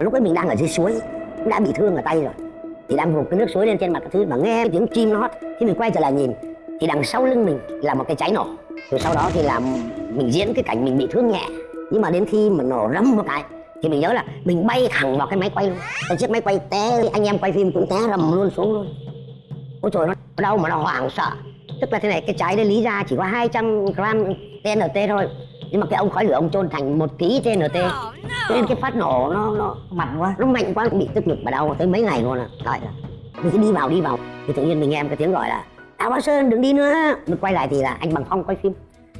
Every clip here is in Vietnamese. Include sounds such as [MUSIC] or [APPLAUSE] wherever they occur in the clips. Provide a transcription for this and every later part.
lúc ấy mình đang ở dưới suối, cũng đã bị thương ở tay rồi. Thì đang vụt cái nước suối lên trên mặt cái thứ mà nghe tiếng chim nó hót. Khi mình quay trở lại nhìn, thì đằng sau lưng mình là một cái cháy nổ rồi sau đó thì là mình diễn cái cảnh mình bị thương nhẹ. Nhưng mà đến khi mà nổ rấm một cái, thì mình nhớ là mình bay thẳng vào cái máy quay luôn. Cái chiếc máy quay té, anh em quay phim cũng té rầm luôn xuống luôn. Ôi trời, nó đau mà nó hoảng sợ. Tức là thế này, cái trái đấy lý ra chỉ có 200 gram TNT thôi nhưng mà cái ông khói lửa ông chôn thành một ký TNT cho nên cái phát nổ nó nó mạnh quá. nó mạnh quá bị tức ngực và đau tới mấy ngày luôn à. Ơi. Mình cứ đi vào đi vào. Thì tự nhiên mình nghe một cái tiếng gọi là đào bá sơn đừng đi nữa. Mình quay lại thì là anh bằng phong quay phim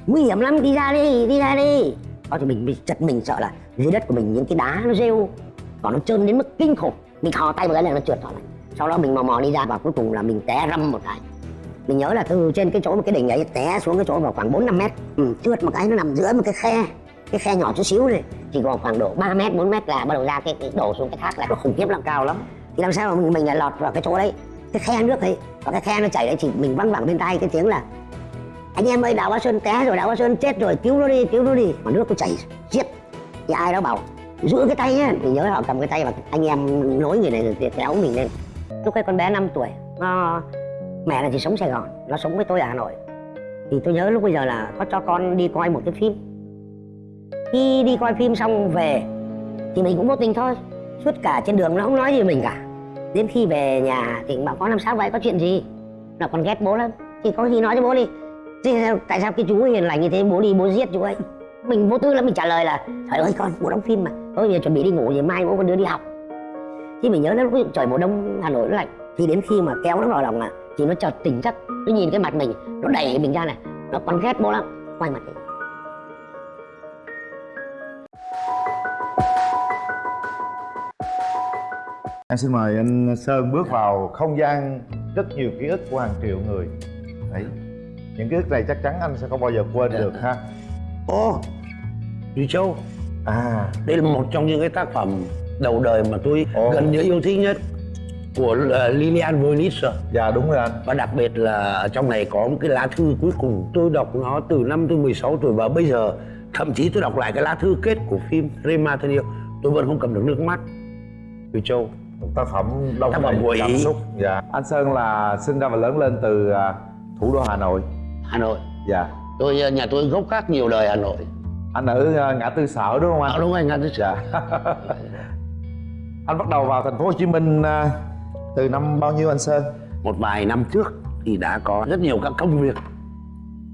nguy hiểm lắm đi ra đi đi ra đi. Đó thì mình bị chật mình sợ là dưới đất của mình những cái đá nó rêu còn nó trơn đến mức kinh khủng. Mình thò tay vào cái này nó trượt thỏ lại. Sau đó mình mò mò đi ra và cuối cùng là mình té râm một cái mình nhớ là từ trên cái chỗ một cái đỉnh ấy té xuống cái chỗ vào khoảng 4 5 mét. Ừ, trượt một cái nó nằm giữa một cái khe. Cái khe nhỏ chút xíu này chỉ còn khoảng độ 3 mét 4 mét là bắt đầu ra cái, cái đổ xuống cái thác là nó khủng khiếp lắm. Cao lắm. Thì làm sao mà mình mình lại lọt vào cái chỗ đấy? Cái khe nước ấy và cái khe nó chảy đấy chỉ mình văng vẳng bên tai cái tiếng là anh em ơi đào bá sơn té rồi đào bá sơn chết rồi cứu nó đi cứu nó đi. Mà nước nó chảy giết thì ai đó bảo giữ cái tay nhá. Thì nhớ họ cầm cái tay và anh em nối người này thì kéo mình lên. Lúc ấy con bé 5 tuổi nó mẹ là chỉ sống Sài Gòn nó sống với tôi ở Hà Nội. Thì tôi nhớ lúc bây giờ là có cho con đi coi một cái phim. Khi đi coi phim xong về thì mình cũng vô tình thôi. Suốt cả trên đường nó không nói gì với mình cả. Đến khi về nhà thì bảo con làm sao vậy? Có chuyện gì? Là con ghét bố lắm. Thì có gì nói cho bố đi. Thì sao, tại sao cái chú hiền lành như thế? Bố đi bố giết chú ấy. Mình vô tư lắm mình trả lời là trời ơi con bố đóng phim mà. Thôi giờ chuẩn bị đi ngủ rồi mai bố con đưa đi học. Thì mình nhớ lúc trời mùa đông hà nội nó lạnh. Thì đến khi mà kéo nó vào lòng à thì nó chợt tỉnh giấc. Nó nhìn cái mặt mình nó đẩy mình ra này. Nó còn ghét bố lắm. Quay mặt đi. Em xin mời anh Sơn bước vào không gian rất nhiều ký ức của hàng triệu người. Đấy. Những ký ức này chắc chắn anh sẽ không bao giờ quên được ha. Ô, Duy Châu. À, Đây là một trong những cái tác phẩm đầu đời mà tôi Ồ. gần như yêu thích nhất của uh, Lilian Voynich dạ đúng rồi anh. Và đặc biệt là ở trong này có một cái lá thư cuối cùng. Tôi đọc nó từ năm tôi 16 tuổi và bây giờ thậm chí tôi đọc lại cái lá thư kết của phim Rema thân yêu tôi vẫn không cầm được nước mắt. Duy Châu. Một tác phẩm đông Tác phẩm của cảm xúc Dạ. Anh Sơn là sinh ra và lớn lên từ à, thủ đô Hà Nội. Hà Nội. Dạ. Tôi ờ, nhà tôi gốc gác nhiều đời Hà Nội. Anh ở à, ngã tư sở đúng không anh? à, đúng rồi ngã tư sở. Dạ. [LAUGHS] Anh bắt đầu vào thành phố Hồ Chí Minh à, từ năm bao nhiêu anh Sơn? một vài năm trước thì đã có rất nhiều các công việc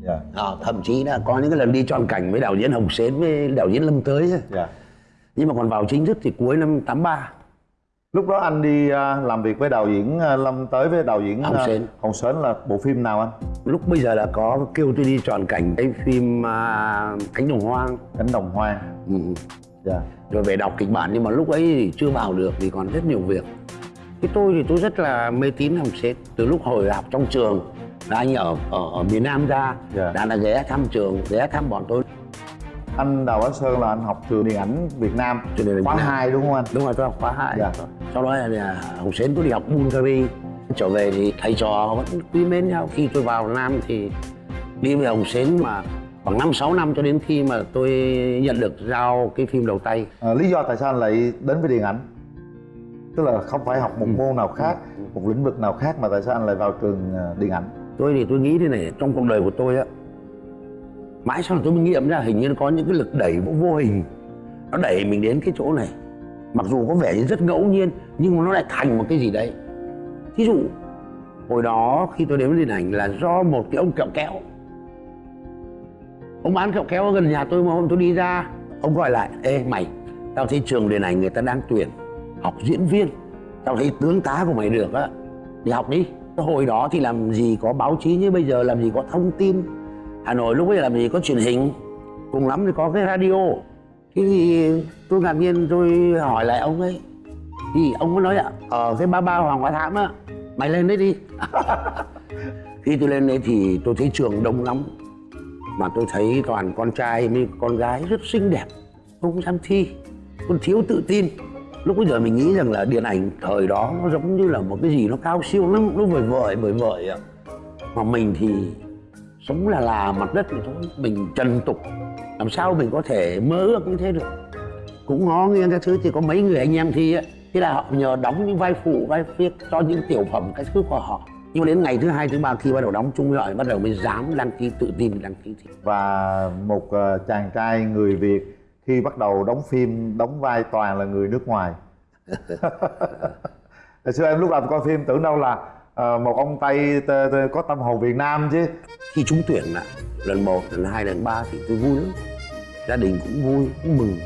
Dạ Ờ, thậm chí là có những cái lần đi tròn cảnh với đạo diễn Hồng Sến với đạo diễn Lâm Tới ấy. Dạ nhưng mà còn vào chính thức thì cuối năm 83 Lúc đó anh đi à, làm việc với đạo diễn à, Lâm tới với đạo diễn Hồng à, Sến. Hồng Sến là bộ phim nào anh? lúc bây giờ là có kêu tôi đi tròn cảnh cái phim à, cánh đồng hoang Cánh đồng hoang ừ. Dạ rồi về đọc kịch bản nhưng mà lúc ấy thì chưa vào được vì còn rất nhiều việc cái tôi thì tôi rất là mê tín Hồng Sến từ lúc hồi học trong trường là anh ở ở, ở miền Nam ra Dạ. đã là ghé thăm trường ghé thăm bọn tôi Anh Đào Bá Sơn là anh học trường điện ảnh Việt Nam Trường điện Khóa. 2 đúng không anh? đúng rồi tôi học khóa hai Dạ. sau đó là Hồng Sến tôi đi học Bulgari trở về thì thầy trò vẫn quý mến nhau khi tôi vào Nam thì đi với Hồng Sến mà khoảng 5 6 năm cho đến khi mà tôi nhận được giao cái phim đầu tay À, lý do tại sao anh lại đến với điện ảnh? Tức là không phải học một Ừ. môn nào khác, một lĩnh vực nào khác mà tại sao anh lại vào trường à, điện ảnh? tôi thì tôi nghĩ thế này trong cuộc đời của tôi á mãi sau này tôi mới nghiệm ra hình như nó có những cái lực đẩy vô, vô hình. Nó đẩy mình đến cái chỗ này. Mặc dù có vẻ như rất ngẫu nhiên nhưng mà nó lại thành một cái gì đấy. Thí dụ hồi đó khi tôi đến với điện ảnh là do một cái ông kẹo kéo. Ông bán kẹo kéo ở gần nhà tôi mà hôm tôi đi ra ông gọi lại ê mày tao thấy trường điện ảnh người ta đang tuyển học diễn viên. Tao thấy tướng tá của mày được á. Đi học đi. Hồi đó thì làm gì có báo chí như bây giờ, làm gì có thông tin. Hà nội lúc bây giờ làm gì có truyền hình. Cùng lắm thì có cái radio. Thế thì tôi ngạc nhiên tôi hỏi lại ông ấy. Thì ông có nói ạ ở cái ba ba hoàng hóa thám á, mày lên đấy đi. [LAUGHS] Khi tôi lên đấy thì tôi thấy trường đông lắm. Mà tôi thấy toàn con trai với con gái rất xinh đẹp. Không dám thi, còn thiếu tự tin lúc bây giờ mình nghĩ rằng là điện ảnh thời đó nó giống như là một cái gì nó cao siêu lắm, nó vời vợi vời vợi ạ. Mà mình thì sống là là mặt đất thì thôi, mình trần tục. Làm sao mình có thể mơ ước như thế được? Cũng ngó nghiêng cái thứ thì có mấy người anh em thi á, thế là họ nhờ đóng những vai phụ, vai phiết cho những tiểu phẩm, cái thứ của họ. Nhưng mà đến ngày thứ hai, thứ ba khi bắt đầu đóng chung rồi bắt đầu mới dám đăng ký, tự tin đăng ký thi. Và một ờ, chàng trai người Việt khi bắt đầu đóng phim đóng vai toàn là người nước ngoài. [LAUGHS] Hồi xưa em lúc đầu coi phim tưởng đâu là ờ, một ông tây t- t- có tâm hồn Việt Nam chứ. Khi trúng tuyển là lần một lần hai lần ba thì tôi vui lắm. Gia đình cũng vui cũng mừng.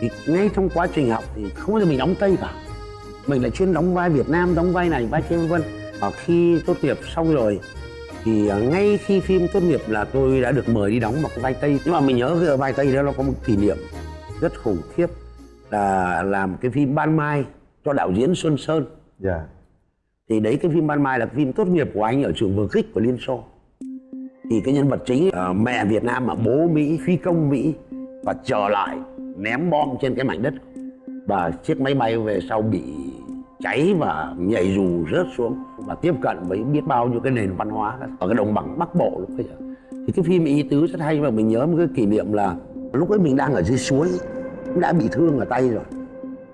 Thì ngay trong quá trình học thì không bao giờ mình đóng tây cả. Mình lại chuyên đóng vai Việt Nam đóng vai này vai kia vân vân. Và khi tốt nghiệp xong rồi thì à, ngay khi phim tốt nghiệp là tôi đã được mời đi đóng một cái vai tây. Nhưng mà mình nhớ cái vai tây đó nó có một kỷ niệm rất khủng khiếp là làm cái phim ban mai cho đạo diễn Xuân Sơn. Dạ. Thì đấy cái phim ban mai là phim tốt nghiệp của anh ở trường vừa kích của liên xô. Thì cái nhân vật chính ờ, mẹ việt nam mà bố mỹ phi công mỹ và trở lại ném bom trên cái mảnh đất. Và chiếc máy bay về sau bị cháy và nhảy dù rớt xuống và tiếp cận với biết bao nhiêu cái nền văn hóa ở cái đồng bằng bắc bộ lúc bây giờ. Thì cái phim ý tứ rất hay và mình nhớ một cái kỷ niệm là lúc ấy mình đang ở dưới suối, cũng đã bị thương ở tay rồi.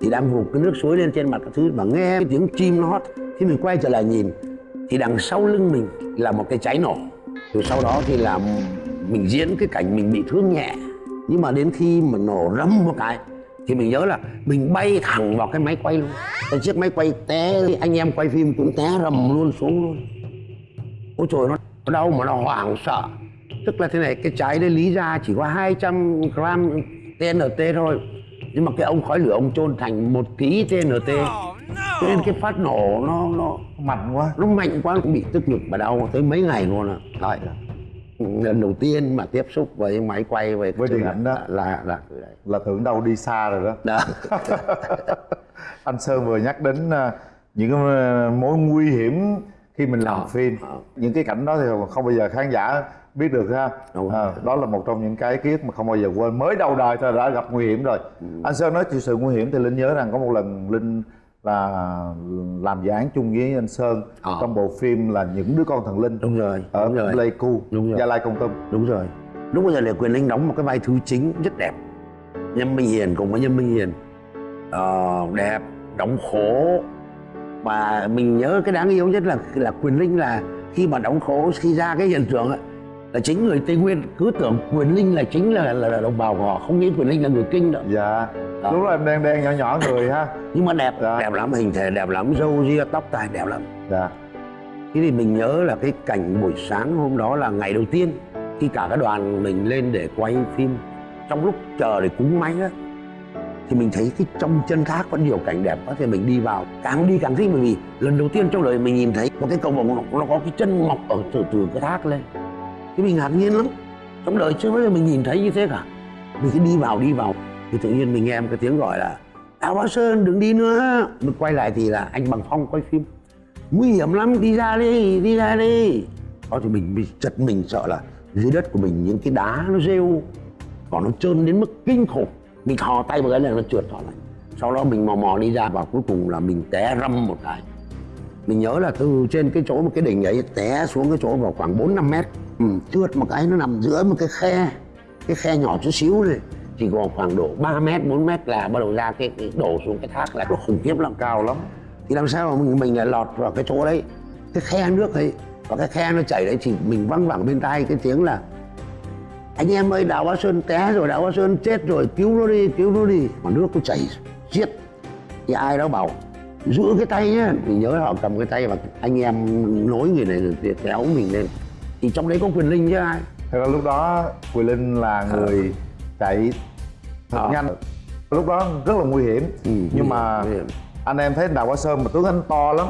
Thì đang vụt cái nước suối lên trên mặt cái thứ mà nghe cái tiếng chim nó hót. Khi mình quay trở lại nhìn, thì đằng sau lưng mình là một cái cháy nổ. Rồi sau đó thì là mình diễn cái cảnh mình bị thương nhẹ. Nhưng mà đến khi mà nổ râm một cái thì mình nhớ là mình bay thẳng vào cái máy quay luôn. Cái chiếc máy quay té anh em quay phim cũng té rầm luôn xuống luôn. Ôi trời nó nó đau mà nó hoảng sợ. Tức là thế này cái cháy đấy lý ra chỉ có 200 gram TNT thôi. Nhưng mà cái ông khói lửa ông chôn thành một ký TNT cho nên cái phát nổ nó nó mạnh quá. nó mạnh quá cũng bị tức ngực và đau tới mấy ngày luôn ạ. Đấy. Lần đầu tiên mà tiếp xúc với máy quay về Với điện ảnh đó. là là là tưởng đâu đi xa rồi đó đó [LAUGHS] anh Sơn vừa nhắc đến à, những cái à, mối nguy hiểm khi mình làm Ờ, phim ờ. những cái cảnh đó thì không bao giờ khán giả biết được ha. À, đó là một trong những cái ký ức mà không bao giờ quên mới đầu đời thôi đã gặp nguy hiểm rồi Ừ. anh Sơn nói chịu sự nguy hiểm thì Linh nhớ rằng có một lần Linh là làm dự án chung với anh Sơn. Ờ. trong bộ phim là những đứa con thần linh. Đúng rồi ở đúng rồi. Pleiku Đúng rồi. Gia Lai Công Tâm đúng rồi. Lúc bây giờ Lê Quyền Linh đóng một cái vai thứ chính rất đẹp. Nhâm Minh Hiền cùng với Nhâm Minh Hiền. Ờ, đẹp đóng khổ. Và mình nhớ cái đáng yêu nhất là là Quyền Linh là khi mà đóng khổ khi ra cái hiện trường ấy, là chính người Tây Nguyên. Cứ tưởng Quyền Linh là chính là, là, là đồng bào của họ. Không nghĩ Quyền Linh là người Kinh đâu. Dạ. Đó. lúc đó em đen đen nhỏ nhỏ người ha. Nhưng mà đẹp Dạ. đẹp lắm hình thể đẹp lắm râu ria tóc tai đẹp lắm. Dạ. Thế thì mình nhớ là cái cảnh buổi sáng hôm đó là ngày đầu tiên khi cả cái đoàn mình lên để quay phim. Trong lúc chờ để cúng máy á thì mình thấy cái trong chân thác có nhiều cảnh đẹp quá. Thì mình đi vào càng đi càng thích. Bởi vì lần đầu tiên trong đời mình nhìn thấy một cái cầu vồng nó, nó có cái chân mọc ở từ từ cái thác lên thì mình ngạc nhiên lắm. Trong đời chưa bao giờ mình nhìn thấy như thế cả. Mình cứ đi vào đi vào. Thì tự nhiên mình nghe một cái tiếng gọi là, Đào Bá Sơn, đừng đi nữa. Mình quay lại thì là anh Bằng Phong quay phim. Nguy hiểm lắm, đi ra đi đi ra đi. Đó thì mình bị chật mình sợ là dưới đất của mình những cái đá nó rêu, còn nó trơn đến mức kinh khủng. Mình thò tay vào cái này nó trượt thò lại. Sau đó mình mò mò đi ra và cuối cùng là mình té râm một cái. Mình nhớ là từ trên cái chỗ một cái đỉnh ấy, té xuống cái chỗ vào khoảng 4 5 mét ừ, trượt một cái nó nằm giữa một cái khe cái khe nhỏ chút xíu này. Chỉ còn khoảng độ 3 mét 4 mét là bắt đầu ra cái, cái đổ xuống cái thác là nó khủng khiếp lắm cao lắm. Thì làm sao mà mình mình lại lọt vào cái chỗ đấy? Cái khe nước ấy và cái khe nó chảy đấy thì mình văng vẳng bên tai cái tiếng là anh em ơi đào bá sơn té rồi đào bá sơn chết rồi cứu nó đi cứu nó đi. Mà nước nó chảy giết thì ai đó bảo giữ cái tay nhá. Mình nhớ họ cầm cái tay và anh em nối người này rồi kéo mình lên thì trong đấy có quyền linh chứ ai Thật ra lúc đó Quỳ Linh là người chạy thật Ờ. nhanh Lúc đó rất là nguy hiểm Ừ, Nhưng mà hiểm. anh em thấy Đào Quá Sơn mà tướng anh to lắm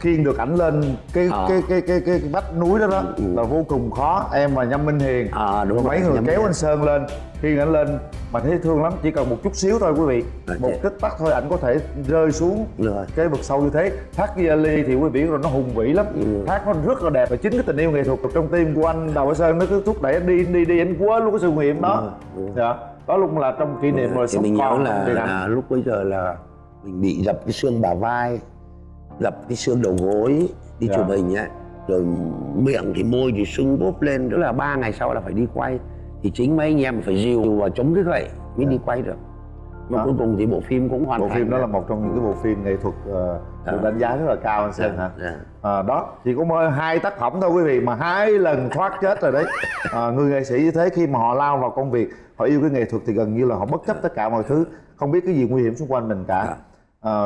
Khiêng được ảnh lên cái, Ờ. cái, cái, cái, cái, cái vách núi đó đó Ừ. là vô cùng khó Em và Nhâm Minh Hiền À, đúng Mấy rồi, người Nhâm kéo Minh anh Sơn lên Khiêng ảnh lên mà thấy thương lắm Chỉ cần một chút xíu thôi quý vị. À, Một tích tắc thôi ảnh có thể rơi xuống Rồi. cái vực sâu như thế. Thác Giali thì quý vị rồi nó hùng vĩ lắm. Ừ. thác nó rất là đẹp và chính cái tình yêu nghệ thuật trong tim của anh Đào Hải Sơn nó cứ thúc đẩy anh đi đi đi anh quên luôn cái sự nguy hiểm đó. Dạ đó lúc là trong kỷ niệm rồi thì mình nhớ là, là lúc bây giờ là mình bị dập cái xương bả vai dập cái xương đầu gối đi Dạ. chụp hình ấy rồi miệng thì môi thì sưng bốp lên đó là ba ngày sau là phải đi quay thì chính mấy anh em phải dìu và chống cái gậy mới đi quay được. Mà Đó. cuối cùng thì bộ phim cũng hoàn bộ thành phim đó là một trong những cái bộ phim nghệ thuật ờ, được Dạ. đánh giá rất là cao anh Sơn hả? Dạ. À, đó chỉ có mỗi hai tác phẩm thôi quý vị mà hai lần thoát chết rồi đấy. À, [LAUGHS] người nghệ sĩ như thế khi mà họ lao vào công việc họ yêu cái nghệ thuật thì gần như là họ bất chấp tất cả mọi thứ không biết cái gì nguy hiểm xung quanh mình cả. À,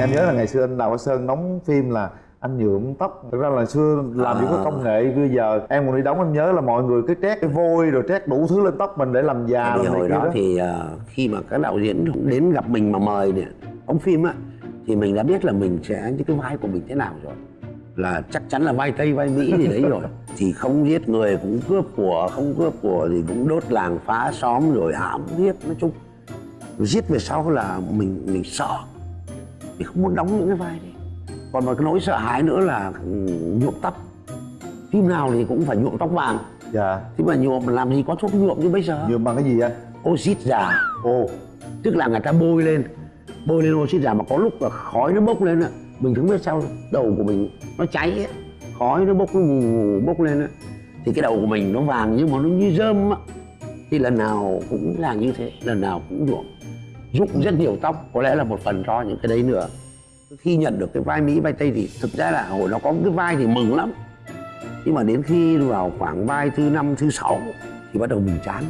em nhớ là ngày xưa anh đào Bá sơn đóng phim là anh nhuộm tóc. Thực ra là xưa làm những cái công nghệ bây giờ em còn đi đóng anh nhớ là mọi người cứ trét cái vôi rồi trét đủ thứ lên tóc mình để làm già thì hồi kia đó thì ờ, khi mà các đạo diễn đến gặp mình mà mời này đóng phim á thì mình đã biết là mình sẽ những cái vai của mình thế nào rồi. Là chắc chắn là vai tây vai mỹ gì đấy rồi. [LAUGHS] Thì không giết người cũng cướp của không cướp của thì cũng đốt làng phá xóm rồi hãm giết nói chung. Giết về sau là mình mình sợ. Mình không muốn đóng những cái vai đấy còn một cái nỗi sợ hãi nữa là ừ, nhuộm tóc. Phim nào thì cũng phải nhuộm tóc vàng. Dạ. Thế mà nhuộm làm gì có thuốc nhuộm như bây giờ? Nhuộm bằng cái gì anh? Oxit già. Ồ. Tức là người ta bôi lên bôi lên oxit già mà có lúc là khói nó bốc lên á. Mình không biết sao đầu của mình nó cháy ấy. khói nó bốc nó vù vù bốc lên á. Thì cái đầu của mình nó vàng nhưng mà nó như rơm á. Thì lần nào cũng là như thế lần nào cũng nhuộm. Rụng rất nhiều tóc có lẽ là một phần do những cái đấy nữa khi nhận được cái vai mỹ vai tây thì thực ra là hồi nó có cái vai thì mừng lắm. Nhưng mà đến khi vào khoảng vai thứ năm thứ sáu thì bắt đầu mình chán.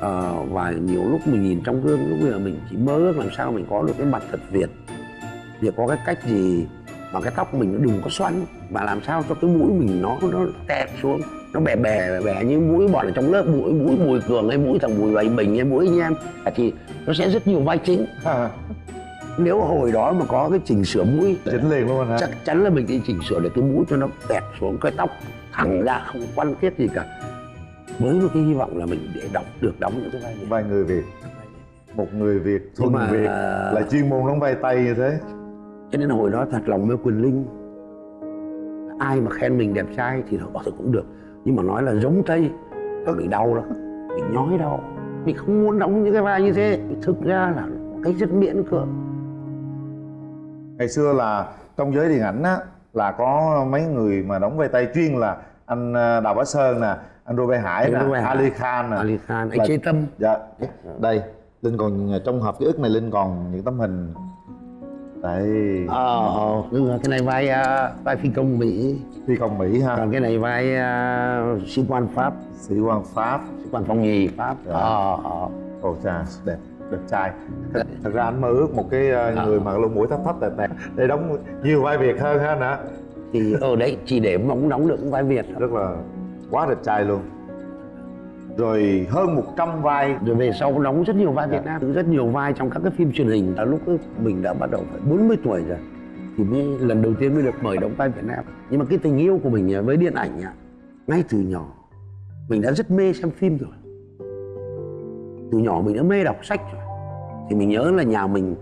À, và nhiều lúc mình nhìn trong gương lúc bây giờ mình chỉ mơ ước làm sao mình có được cái mặt thật việt. Việc có cái cách gì mà cái tóc mình nó đừng có xoăn và làm sao cho cái mũi mình nó nó tẹp xuống nó bè bè bè bè như mũi bọn ở trong lớp mũi mũi bùi cường hay mũi thằng bùi bày bình hay mũi anh em. Thì nó sẽ rất nhiều vai chính. À nếu hồi đó mà có cái chỉnh sửa mũi chỉnh liền luôn hả? chắc chắn là mình đi chỉnh sửa được cái mũi cho nó bẹt xuống cái tóc thẳng ra không quan thiết gì cả. Với một cái hy vọng là mình để đóng được đóng những cái vai vai người việt. Một người việt thuần mà- việt là chuyên môn đóng vai tây như thế. Cho nên hồi đó thật lòng mê quyền linh ai mà khen mình đẹp trai thì họ thì cũng được. Nhưng mà nói là giống tây là mình đau lắm mình nhói đau. Mình không muốn đóng những cái vai như thế. Thực ra là cái rất miễn cưỡng ngày xưa là trong giới điện ảnh á là có mấy người mà đóng vai tây chuyên là anh ờ, đào bá sơn nè anh Robert Hải Anh nè Hải. Ali Khan nè. Ali Khan anh Chế Tâm. Dạ đây linh còn trong hộp ký ức này linh còn những tấm hình. Đây ờ đúng rồi cái này vai à, vai phi công mỹ. Phi công mỹ ha. Còn cái này vai à, sĩ quan pháp. Sĩ quan pháp. Sĩ quan phong nhì pháp. Dạ. ờ ờ. Ồ cha đẹp đẹp trai. Thật, thật ra anh mơ ước một cái ờ, À. người mà lông mũi thấp thấp đẹp đẹp để đóng nhiều vai việt hơn ha hả thì ở đấy chỉ để mong đóng được vai việt rất là quá đẹp trai luôn. Rồi hơn 100 vai. Rồi về sau đóng rất nhiều vai Việt Nam rất nhiều vai trong các cái phim truyền hình. Là lúc mình đã bắt đầu phải 40 tuổi rồi thì mới lần đầu tiên mới được mời đóng vai Việt Nam. Nhưng mà cái tình yêu của mình với điện ảnh ngay từ nhỏ mình đã rất mê xem phim rồi từ nhỏ mình đã mê đọc sách rồi. Thì mình nhớ là nhà mình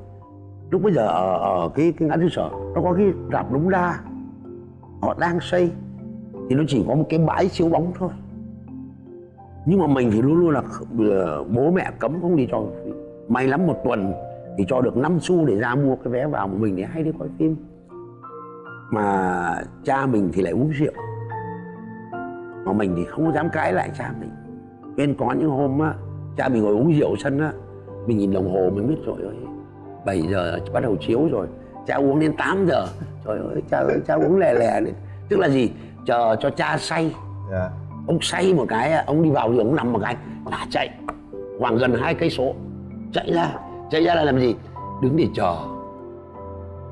lúc bây giờ ở, ở cái cái ngã tư sở nó có cái rạp đống đa. Họ đang xây thì nó chỉ có một cái bãi chiếu bóng thôi. Nhưng mà mình thì luôn luôn là ờ, bố mẹ cấm không đi cho may lắm một tuần thì cho được 5 xu để ra mua cái vé vào một mình để hay đi coi phim. Mà cha mình thì lại uống rượu. Mà mình thì không dám cãi lại cha mình. Nên có những hôm á cha mình ngồi uống rượu sân á mình nhìn đồng hồ mình biết rồi ơi 7 giờ bắt đầu chiếu rồi cha uống đến 8 giờ. [LAUGHS] Trời ơi cha ơi cha uống lè lè lên tức là gì? Chờ cho cha say. Dạ. Ông say một cái ông đi vào giường ông nằm một cái là chạy. Khoảng gần hai cây số. Chạy ra chạy ra là làm gì? Đứng để chờ.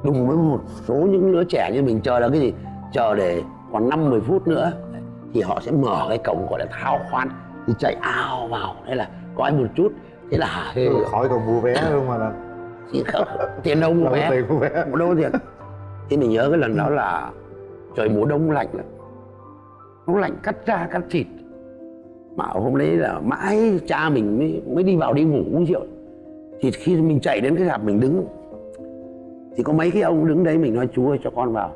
Đúng với một số những đứa trẻ như mình chờ là cái gì? Chờ để còn năm 10 phút nữa thì họ sẽ mở cái cổng gọi là thao khoan thì chạy ao vào. Thế là coi một chút. Thế là hả hê khỏi còn mua vé luôn mà không, tiền đâu mua vé. tiền mua vé. Đâu tiền thì mình nhớ cái lần đó là trời mùa đông lạnh lắm. Nó lạnh cắt da cắt thịt. Mà hôm đấy là mãi cha mình mới, mới đi vào đi ngủ uống rượu. Thì khi mình chạy đến cái rạp mình đứng thì có mấy cái ông đứng đấy mình nói chú ơi cho con vào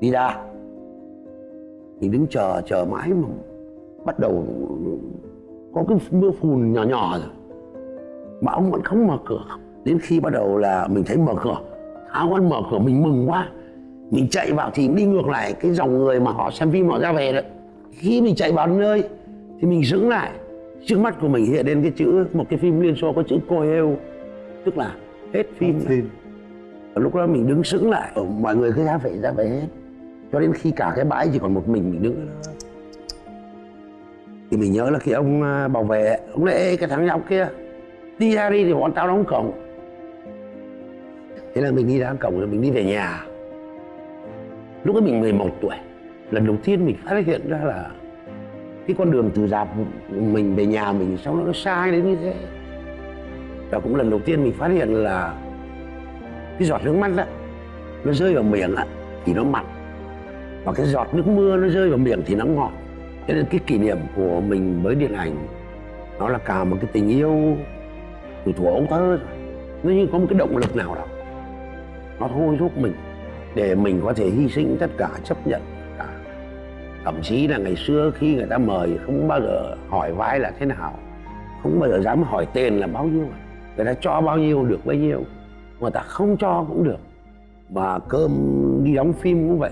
đi ra. Mình đứng chờ chờ mãi mà bắt đầu có cái mưa phùn nhỏ nhỏ rồi. Mà ông vẫn không mở cửa. Đến khi bắt đầu là mình thấy mở cửa tháo con mở cửa mình mừng quá. Mình chạy vào thì đi ngược lại cái dòng người mà họ xem phim họ ra về đấy. Khi mình chạy vào nơi thì mình sững lại. Trước mắt của mình hiện lên cái chữ một cái phim liên xô có chữ cô heo tức là hết phim phim. Lúc đó mình đứng sững lại. Mọi người cứ ra về ra về hết. Cho đến khi cả cái bãi chỉ còn một mình mình đứng ở đó thì mình nhớ là khi ông à, bảo vệ ông lại Ê, cái thằng nhóc kia đi ra đi thì bọn tao đóng cổng. Thế là mình đi ra cổng rồi mình đi về nhà. Lúc ấy mình 11 tuổi lần đầu tiên mình phát hiện ra là cái con đường từ dạp mình về nhà mình sao nó sai đến như thế. Và cũng lần đầu tiên mình phát hiện là cái giọt nước mắt đó nó rơi vào miệng á thì nó mặn. Và cái giọt nước mưa nó rơi vào miệng thì nó ngọt cho nên cái kỷ niệm của mình với điện ảnh, nó là cả một cái tình yêu từ thuở ấu thơ rồi nó như có một cái động lực nào đó. Nó thôi thúc mình để mình có thể hy sinh tất cả chấp nhận tất cả thậm chí là ngày xưa khi người ta mời không bao giờ hỏi vai là thế nào, không bao giờ dám hỏi tiền là bao nhiêu, người ta cho bao nhiêu được bấy nhiêu người ta không cho cũng được. Mà cơm đi đóng phim cũng vậy.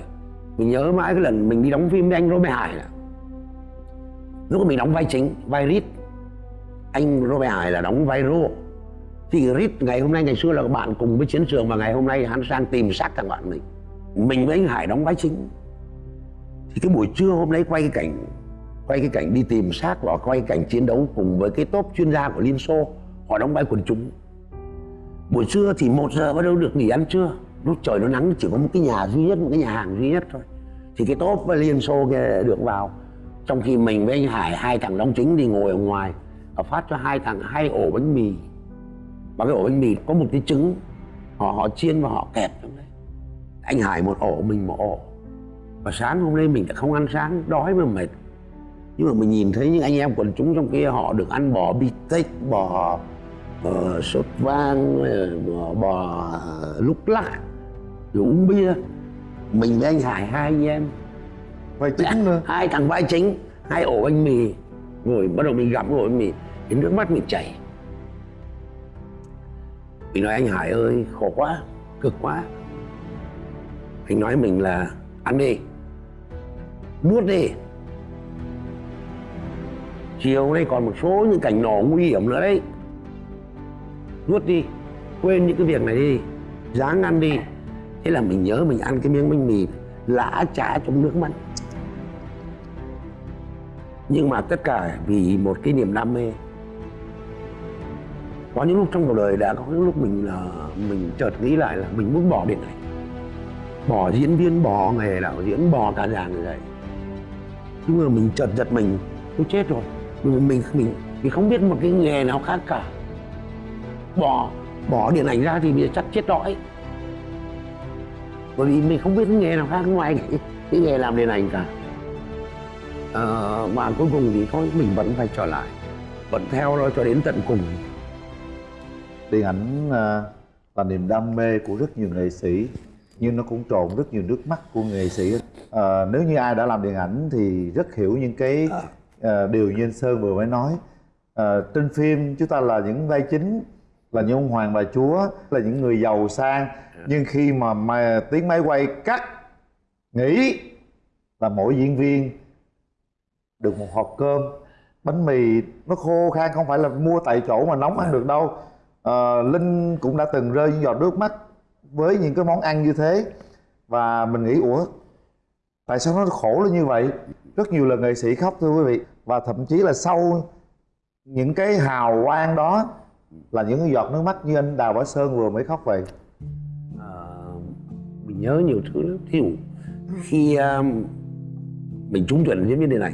Mình nhớ mãi cái lần mình đi đóng phim với anh Robert Hải này lúc mình đóng vai chính, vai Rít anh Robert Hải là đóng vai Rô thì Rít ngày hôm nay, ngày xưa là bạn cùng với chiến trường và ngày hôm nay hắn sang tìm xác thằng bạn mình. Mình với anh Hải đóng vai chính. Thì cái buổi trưa hôm nay quay cái cảnh, quay cái cảnh đi tìm xác và quay cảnh chiến đấu cùng với cái tốp chuyên gia của Liên Xô, họ đóng vai quần chúng. Buổi trưa thì một giờ bắt đầu được nghỉ ăn trưa. Lúc trời nó nắng, chỉ có một cái nhà duy nhất, một cái nhà hàng duy nhất thôi. Thì cái tốp Liên Xô kia được vào trong khi mình với anh Hải hai thằng đóng chính thì ngồi ở ngoài và phát cho hai thằng hai ổ bánh mì. Và cái ổ bánh mì có một cái trứng họ họ chiên và họ kẹp trong đấy. Anh Hải một ổ mình một ổ. Và sáng hôm nay mình đã không ăn sáng đói mà mệt. Nhưng mà mình nhìn thấy những anh em quần chúng trong kia họ được ăn bò bít tết bò uh, sốt vang ờ, bò, bò ờ, lúc lạ rồi uống bia. Mình với anh Hải hai anh em vai chính nữa hai thằng vai chính, hai ổ bánh mì, ngồi bắt đầu mình gặp ổ bánh mì thì nước mắt mình chảy. Mình nói anh Hải ơi, khổ quá, cực quá. Anh nói mình là ăn đi, nuốt đi. Chiều nay còn một số những cảnh nổ nguy hiểm nữa đấy. Nuốt đi, quên những cái việc này đi, dáng ăn đi. Thế là mình nhớ mình ăn cái miếng bánh mì lã chả trong nước mắt nhưng mà tất cả vì một cái niềm đam mê. Có những lúc trong cuộc đời đã có những lúc mình là mình chợt nghĩ lại là mình muốn bỏ điện ảnh bỏ diễn viên bỏ nghề đạo diễn bỏ cả dàn người vậy nhưng mà mình chợt giật mình tôi chết rồi. Mình mình mình mình không biết một cái nghề nào khác cả. Bỏ bỏ điện ảnh ra thì bây giờ chắc chết đói. Bởi vì mình không biết cái nghề nào khác ngoài cái, cái nghề làm điện ảnh cả ờ, mà cuối cùng thì thôi mình vẫn phải trở lại vẫn theo nó cho đến tận cùng. Điện ảnh là niềm đam mê của rất nhiều nghệ sĩ nhưng nó cũng trộn rất nhiều nước mắt của nghệ sĩ. À, nếu như ai đã làm điện ảnh thì rất hiểu những cái à, điều như anh sơn vừa mới nói. À, trên phim chúng ta là những vai chính là những ông hoàng bà chúa là những người giàu sang. Nhưng khi mà, mà tiếng máy quay cắt nghỉ là mỗi diễn viên được một hộp cơm. Bánh mì nó khô khan không phải là mua tại chỗ mà nóng ăn được đâu. Ờ, linh cũng đã từng rơi những giọt nước mắt với những cái món ăn như thế. Và mình nghĩ ủa tại sao nó khổ lên như vậy? Rất nhiều lần nghệ sĩ khóc thưa quý vị. Và thậm chí là sau những cái hào quang đó là những cái giọt nước mắt như anh đào bá sơn vừa mới khóc vậy. Ờ, mình nhớ nhiều thứ lắm. Thí dụ khi um, mình trúng tuyển diễn viên điện ảnh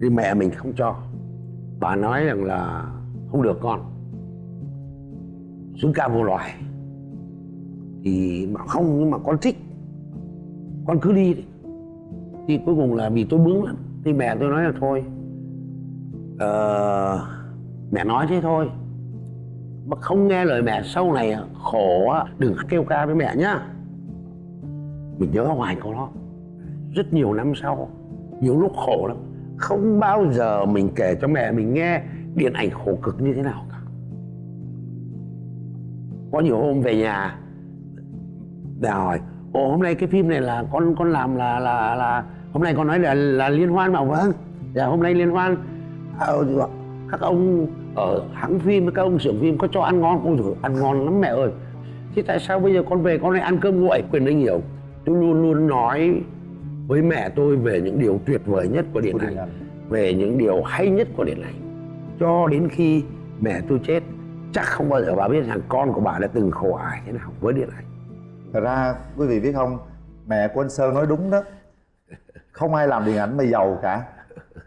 thì mẹ mình không cho. Bà nói rằng là không được con. Xuống ca vô loài. Thì mà không nhưng mà con thích. Con cứ đi đi. Thì cuối cùng là vì tôi bướng lắm. Thì mẹ tôi nói là thôi ờ, mẹ nói thế thôi. Mà không nghe lời mẹ sau này khổ á, đừng kêu ca với mẹ nhá. Mình nhớ hoài câu đó. Rất nhiều năm sau nhiều lúc khổ lắm không bao giờ mình kể cho mẹ mình nghe điện ảnh khổ cực như thế nào cả. Có nhiều hôm về nhà, mẹ hỏi, ồ, hôm nay cái phim này là con con làm là là là, hôm nay con nói là là liên hoan mà. Vâng dạ hôm nay liên hoan. Ờ, các ông ở hãng phim, các ông xưởng phim có cho ăn ngon? Ôi rồi? ăn ngon lắm mẹ ơi. Thế tại sao bây giờ con về con lại ăn cơm nguội? Quyền anh hiểu. Tôi luôn luôn nói với mẹ tôi về những điều tuyệt vời nhất của điện ảnh. về những điều hay nhất của điện ảnh. Cho đến khi mẹ tôi chết chắc không bao giờ bà biết rằng con của bà đã từng khổ ải thế nào với điện ảnh. Thật ra quý vị biết không mẹ của anh sơn nói đúng đó. Không ai làm điện ảnh mà giàu cả.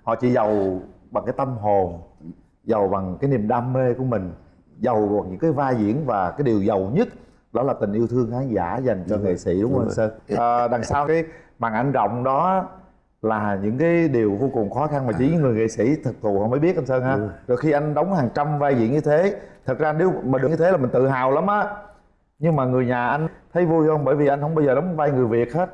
Họ chỉ giàu bằng cái tâm hồn giàu bằng cái niềm đam mê của mình giàu bằng những cái vai diễn và cái điều giàu nhất đó là tình yêu thương khán giả dành cho nghệ sĩ đúng không anh sơn? À, đằng sau cái màn ảnh rộng đó là những cái điều vô cùng khó khăn mà chỉ những người nghệ sĩ thực thụ họ mới biết anh sơn ha. Rồi. Khi anh đóng hàng trăm vai diễn như thế thật ra nếu mà được như thế là mình tự hào lắm á. Nhưng mà người nhà anh thấy vui không? Bởi vì anh không bao giờ đóng vai người việt hết.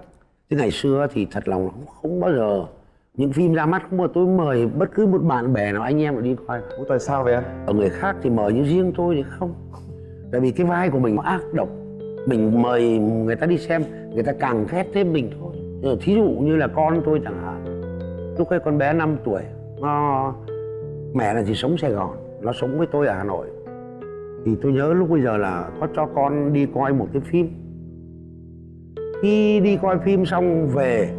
Thế ngày xưa thì thật lòng không, không bao giờ. Những phim ra mắt không giờ tôi mời bất cứ một bạn bè nào anh em nào đi coi. Ủa tại sao vậy anh? Ở người khác thì mời nhưng riêng tôi thì không. Tại vì cái vai của mình nó ác độc. Mình mời người ta đi xem người ta càng ghét thêm mình thôi Ờ, thí dụ như là con tôi chẳng hạn. Lúc ấy con bé 5 tuổi, nó, mẹ là chỉ sống Sài Gòn, nó sống với tôi ở Hà Nội. Thì tôi nhớ lúc bây giờ là có cho con đi coi một cái phim. Khi đi coi phim xong về,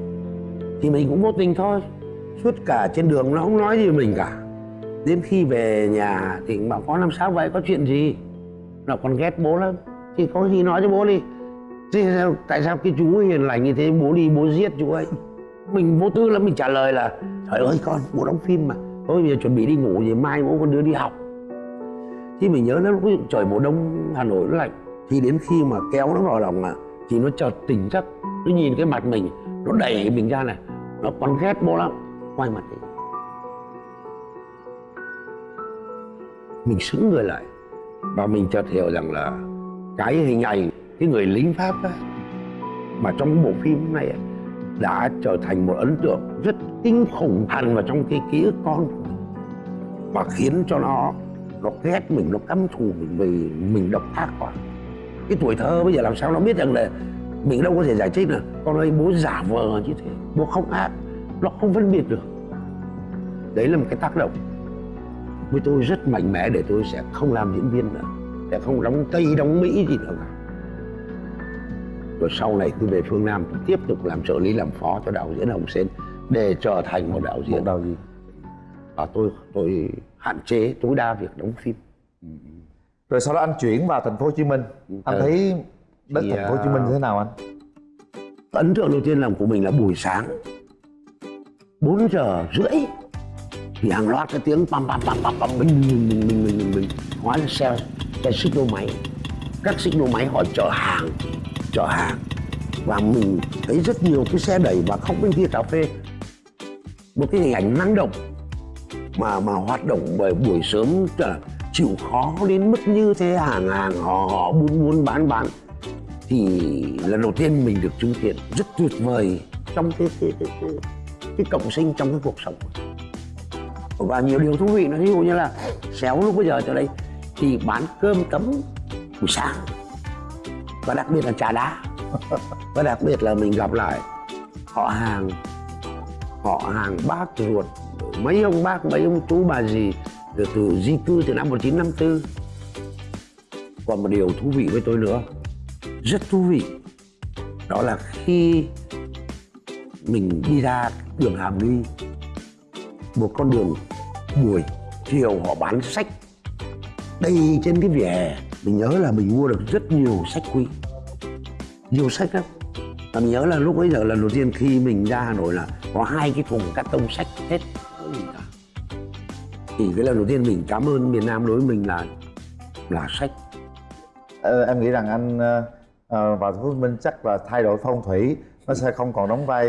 thì mình cũng vô tình thôi. Suốt cả trên đường nó không nói gì mình cả. Đến khi về nhà thì bảo, con làm sao vậy? Có chuyện gì? Nó còn ghét bố lắm. Thì có gì nói cho bố đi thế sao, tại sao cái chú hiền lành như thế bố đi bố giết chú ấy? Mình vô tư lắm mình trả lời là trời ơi con bố đóng phim mà. Thôi bây giờ chuẩn bị đi ngủ thì mai bố con đưa đi học. Thì mình nhớ nó lúc trời mùa đông hà nội nó lạnh thì đến khi mà kéo nó vào lòng à, thì nó chợt tỉnh giấc. Nó nhìn cái mặt mình nó đẩy mình ra này nó còn ghét bố lắm. Quay mặt đi. Mình sững người lại và mình chợt hiểu rằng là cái hình ảnh cái người lính pháp á, mà trong bộ phim này á, đã trở thành một ấn tượng rất kinh khủng hằn vào trong cái ký ức con và khiến cho nó nó ghét mình nó căm thù mình vì mình độc ác quá. Cái tuổi thơ bây giờ làm sao nó biết rằng là mình đâu có thể giải thích được. Con ơi bố giả vờ như thế bố không ác nó không phân biệt được. Đấy là một cái tác động. Với tôi rất mạnh mẽ để tôi sẽ không làm diễn viên nữa sẽ không đóng tây đóng mỹ gì nữa cả rồi sau này tôi về phương nam tôi tiếp tục làm trợ lý làm phó cho đạo diễn hồng sen để trở thành một đạo một diễn. Đầu gì và tôi tôi hạn chế tối đa việc đóng phim. Rồi sau đó anh chuyển vào thành phố hồ chí minh. Anh Ừ. thấy đất Thì, thành phố hồ chí minh à, như thế nào anh? ấn tượng đầu tiên làm của mình là buổi sáng. 4 giờ rưỡi thì hàng loạt cái tiếng pam pam pam pam pam bình bình bình bình bình bình bình hóa ra xe xe xích lô máy. Các xích lô máy họ chở hàng chở hàng. Và mình thấy rất nhiều cái xe đẩy và không bên kia cà phê. Một cái hình ảnh năng động mà mà hoạt động bởi buổi sớm chịu khó đến mức như thế. Hàng hàng họ họ buôn buôn bán bán. Thì lần đầu tiên mình được chứng kiến rất tuyệt vời trong cái cái cái cái, cái cộng sinh trong cái cuộc sống. Và nhiều điều thú vị nó ví dụ như là xéo lúc bây giờ cho đây thì bán cơm tấm buổi sáng và đặc biệt là trà đá. [LAUGHS] Và đặc biệt là mình gặp lại họ hàng họ hàng bác ruột, mấy ông bác, mấy ông chú bà gì từ từ di cư từ năm 1954 còn một điều thú vị với tôi nữa, rất thú vị, đó là khi mình đi ra đường Hàm Nghi, một con đường buổi chiều họ bán sách đầy trên cái vỉa hè mình nhớ là mình mua được rất nhiều sách quý. Nhiều sách lắm. Và mình nhớ là lúc bấy giờ lần đầu tiên khi mình ra Hà Nội là có hai cái thùng cắt tông sách hết. Cả. thì cái lần đầu tiên mình cảm ơn miền Nam đối với mình là là sách. Ờ, em nghĩ rằng anh phố hồ chí minh chắc là thay đổi phong thủy nó sẽ không còn đóng vai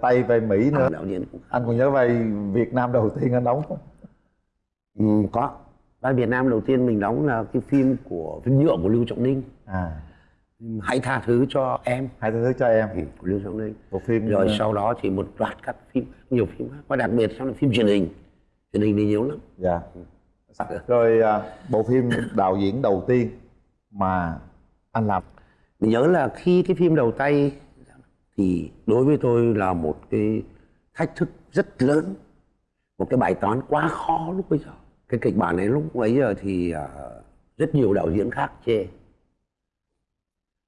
tây vai mỹ nữa. đạo diễn cũng anh còn nhớ vai việt nam đầu tiên anh đóng không? Ừ, có vai Việt Nam đầu tiên mình đóng là cái phim của phim nhựa của Lưu Trọng Ninh. À. Hãy tha thứ cho em. Hãy thứ cho em. Ừ, của Lưu Trọng Ninh. Bộ phim rồi ờ, sau đó thì một loạt các phim nhiều phim khác. Và đặc biệt sau là phim truyền hình. Truyền hình thì nhiều lắm. Dạ. Rồi à, bộ phim đạo diễn đầu tiên mà anh làm. Mình nhớ là khi cái phim đầu tay thì đối với tôi là một cái thách thức rất lớn. Một cái bài toán quá khó lúc bây giờ cái kịch bản này lúc ấy giờ thì uh, rất nhiều đạo diễn khác chê.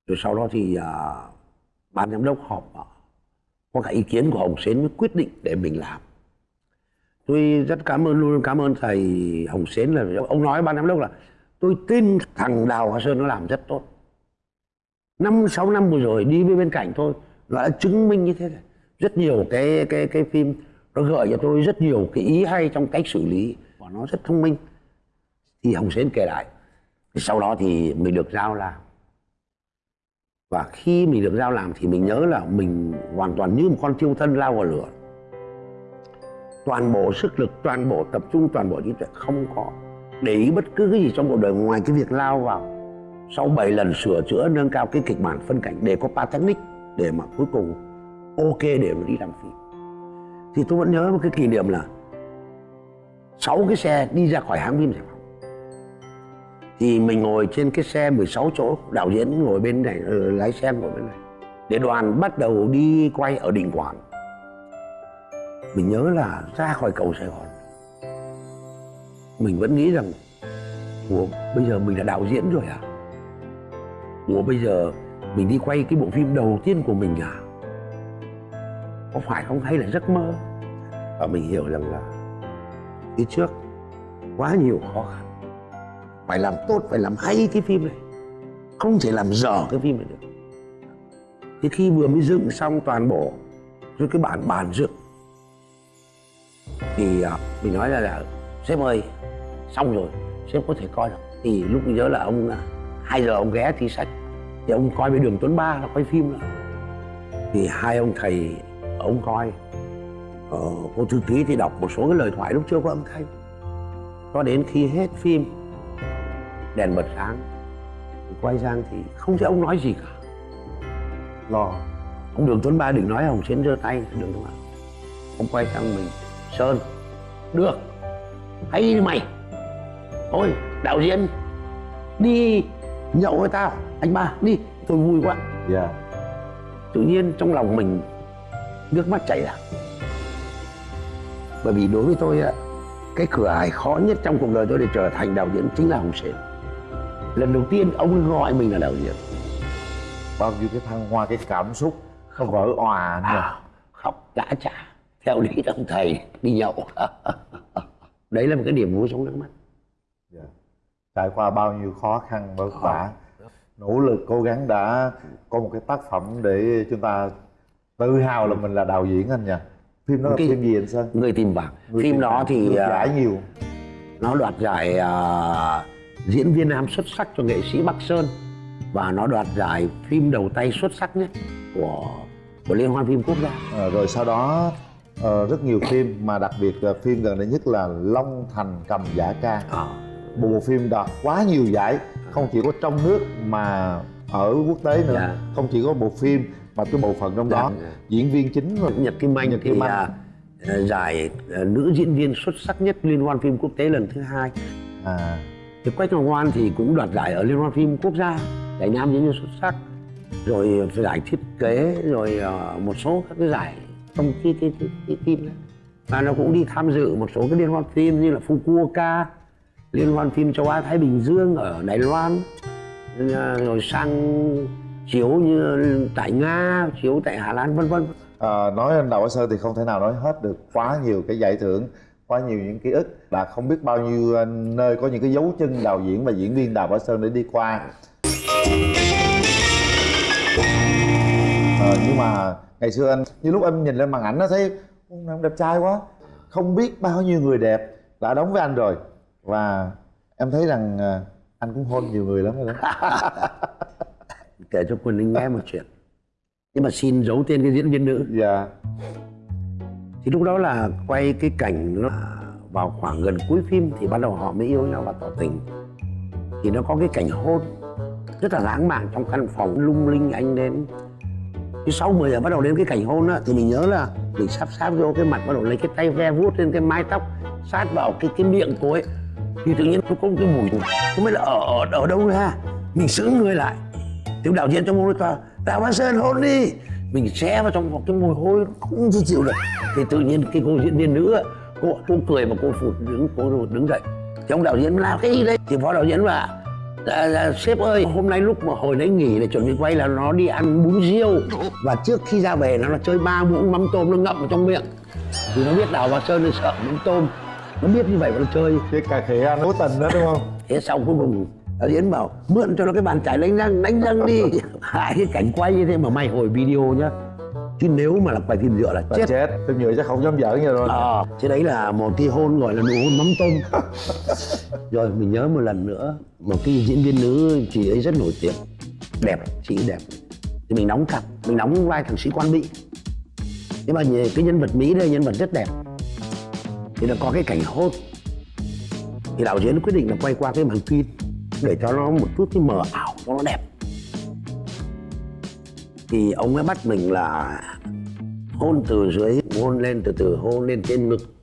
Rồi sau đó thì uh, ban giám đốc họp uh, có cả ý kiến của Hồng Sến mới quyết định để mình làm. Tôi rất cảm ơn luôn cảm ơn thầy Hồng Sến là ông nói ban giám đốc là tôi tin thằng Đào Hoa Sơn nó làm rất tốt. Năm sáu năm vừa rồi đi với bên cạnh thôi nó đã chứng minh như thế này. Rất nhiều cái cái cái phim nó gợi cho tôi rất nhiều cái ý hay trong cách xử lý và nó rất thông minh. Thì Hồng Sến kể lại. Sau đó thì mình được giao làm. Và khi mình được giao làm thì mình nhớ là mình hoàn toàn như một con thiêu thân lao vào lửa. Toàn bộ sức lực, toàn bộ tập trung, toàn bộ trí tuệ không có để ý bất cứ cái gì trong cuộc đời ngoài cái việc lao vào. Sau 7 lần sửa chữa, nâng cao cái kịch bản phân cảnh để có ba technique để mà cuối cùng ok để mà đi làm phim. Thì tôi vẫn nhớ một cái kỷ niệm là sáu cái xe đi ra khỏi hãng phim Sài Gòn. Thì mình ngồi trên cái xe 16 chỗ, đạo diễn ngồi bên này ờ, lái xe ngồi bên này. Để đoàn bắt đầu đi quay ở Đình Quảng mình nhớ là ra khỏi cầu Sài Gòn. Mình vẫn nghĩ rằng, Ủa, bây giờ mình là đạo diễn rồi à? Ủa, bây giờ mình đi quay cái bộ phim đầu tiên của mình à? Có phải không? Hay là giấc mơ? Và mình hiểu rằng là Phía trước. Quá nhiều khó khăn. Phải làm tốt, phải làm hay cái phim này. Không thể làm dở cái phim này được. Thì khi vừa mới dựng xong toàn bộ Rồi cái bản bàn dựng Thì à, mình nói là, là Sếp ơi Xong rồi sếp có thể coi được. Thì lúc nhớ là ông à, hai giờ ông ghé thi sách thì ông coi với đường tuấn ba là coi phim nữa. Thì hai ông thầy ông coi ờ, cô thư ký thì đọc một số cái lời thoại lúc chưa có âm thanh. Cho đến khi hết phim đèn bật sáng thì quay sang thì không thấy ông nói gì cả. Lo ông đường tuấn ba đừng nói hồng xến giơ tay đường tuấn ba. Ông quay sang mình sơn được hay mày thôi đạo diễn đi nhậu với tao anh ba đi tôi vui quá. Dạ. Tự nhiên trong lòng mình nước mắt chảy ra bởi vì đối với tôi á, cái cửa ải khó nhất trong cuộc đời tôi để trở thành đạo diễn chính là hồng sến lần đầu tiên ông gọi mình là đạo diễn. Bao nhiêu cái thăng hoa cái cảm xúc nó vỡ òa nha à, khóc đã trả theo lý ông thầy đi nhậu. [LAUGHS] Đấy là một cái điểm vui trong nước mắt. Dạ. trải qua bao nhiêu khó khăn vất vả nỗ lực cố gắng đã có một cái tác phẩm để chúng ta tự hào là mình là đạo diễn anh nhỉ phim đó Cái- phim gì anh sơn người tìm vàng Người phim tìm đó hiểu, thì được à, giải nhiều. nó đoạt giải à, diễn viên nam xuất sắc cho nghệ sĩ Bắc Sơn. Và nó đoạt giải phim đầu tay xuất sắc nhất của của liên hoan phim quốc gia. Ờ, rồi sau đó ờ, rất nhiều phim mà đặc biệt là phim gần đây nhất là Long Thành cầm giả ca. Một bộ phim đoạt quá nhiều giải không chỉ có trong nước mà ở quốc tế nữa. Dạ. không chỉ có bộ phim mà cái bộ phận trong đó Dạ. diễn viên chính rồi Nhật Kim Anh Nhật thì Kim Anh. à, à, giải à, nữ diễn viên xuất sắc nhất liên hoan phim quốc tế lần thứ hai. À. Thì Quách Ngọc Ngoan thì cũng đoạt giải ở liên hoan phim quốc gia giải nam diễn viên xuất sắc. Rồi giải thiết kế rồi à, một số các cái giải trong cái, cái, cái, cái phim đấy. Và nó cũng đi tham dự một số cái liên hoan phim như là Fukuoka liên hoan phim châu Á Thái Bình Dương ở Đài Loan. À, rồi sang chiếu như tại Nga chiếu tại Hà Lan vân vân. À, nói anh Đào Bá Sơn thì không thể nào nói hết được. Quá nhiều cái giải thưởng quá nhiều những ký ức. Là không biết bao nhiêu ờ, nơi có những cái dấu chân đạo diễn và diễn viên Đào Bá Sơn để đi qua. Ờ, nhưng mà ngày xưa anh như lúc em nhìn lên màn ảnh nó thấy ông nam đẹp trai quá. Không biết bao nhiêu người đẹp đã đóng với anh rồi. Và em thấy rằng ờ, anh cũng hôn nhiều người lắm rồi đó [LAUGHS] kể cho Quỳnh Linh nghe một [LAUGHS] chuyện. Nhưng mà xin giấu tên cái diễn viên nữ. Dạ. Thì lúc đó là quay cái cảnh nó vào khoảng gần cuối phim thì bắt đầu họ mới yêu nhau và tỏ tình. Thì nó có cái cảnh hôn. Rất là lãng mạn trong căn phòng lung linh anh đến. Thì sau 10 giờ bắt đầu đến cái cảnh hôn á thì mình nhớ là mình sắp sáp vô cái mặt bắt đầu lấy cái tay ve vuốt lên cái mái tóc sát vào cái cái miệng cô ấy. Thì tự nhiên nó có cái mùi. Không biết là ở ở, ở đâu ra mình sững người lại thì đạo diễn trong môi tòa đào văn sơn hôn đi. Mình xe vào trong một cái mùi hôi không thể chịu được. Thì tự nhiên cái cô diễn viên nữ cô, cô cười và cô phụt đứng cô đứng dậy. Thì ông đạo diễn làm cái gì đây? Thì phó đạo diễn là à, à, sếp ơi hôm nay lúc mà hồi nãy nghỉ để chuẩn bị quay là nó đi ăn bún riêu. Và trước khi ra về nó là chơi ba muỗng mắm tôm nó ngậm vào trong miệng. Vì nó biết đào vào sơn nó sợ mắm tôm. Nó biết như vậy mà nó chơi. Cái cà khịa anh cố tình đó đúng không? Thế xong cuối cùng đạo diễn bảo mượn cho nó cái bàn chải đánh răng đánh răng đi. [LAUGHS] Hai cái cảnh quay như thế mà mày hồi video nhá. Chứ nếu mà là quay phim dựa là là chết. chết phim nhựa chắc không dám giỡn như rồi. Ờ chứ đấy là một cái hôn gọi là nụ hôn mắm tôm. [LAUGHS] Rồi mình nhớ một lần nữa một cái diễn viên nữ chị ấy rất nổi tiếng. Đẹp chị đẹp. Thì mình đóng cặp mình đóng vai thằng sĩ quan mỹ. Nhưng mà cái nhân vật mỹ đây nhân vật rất đẹp. Thì nó có cái cảnh hôn. Thì đạo diễn quyết định là quay qua cái màn phim để cho nó một chút cái mờ ảo cho nó đẹp. Thì ông ấy bắt mình là hôn từ dưới hôn lên từ từ hôn lên trên ngực